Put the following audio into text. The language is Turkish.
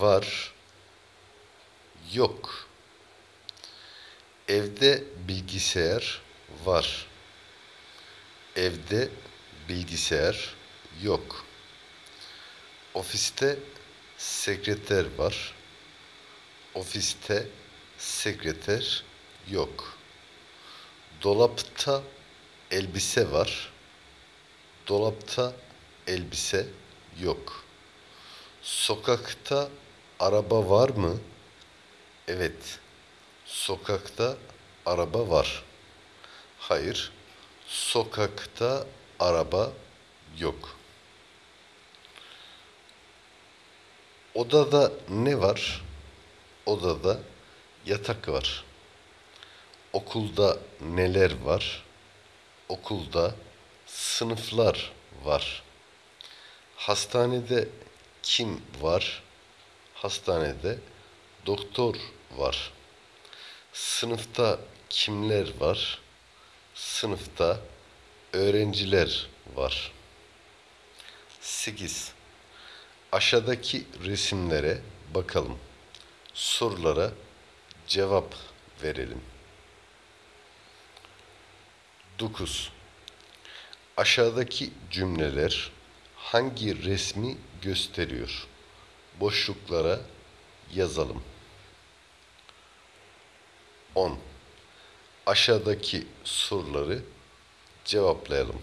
var, yok. Evde bilgisayar var. Evde bilgisayar yok. Ofiste sekreter var. Ofiste sekreter yok. Dolapta elbise var. Dolapta elbise yok. Sokakta araba var mı? Evet. Sokakta araba var. Hayır. Sokakta araba yok. Odada ne var? Odada yatak var. Okulda neler var? Okulda sınıflar var. Hastanede kim var? Hastanede doktor var. Sınıfta kimler var? Sınıfta öğrenciler var. 8. Aşağıdaki resimlere bakalım. Sorulara cevap verelim. 9. Aşağıdaki cümleler hangi resmi gösteriyor? Boşluklara yazalım. 10. Aşağıdaki soruları cevaplayalım.